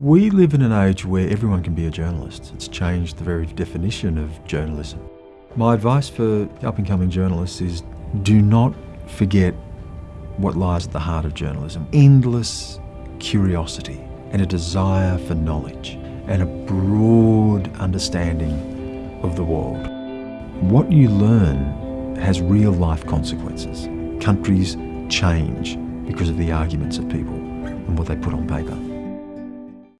We live in an age where everyone can be a journalist. It's changed the very definition of journalism. My advice for up and coming journalists is do not forget what lies at the heart of journalism endless curiosity and a desire for knowledge and a broad understanding of the world. What you learn has real life consequences. Countries change because of the arguments of people and what they put on paper.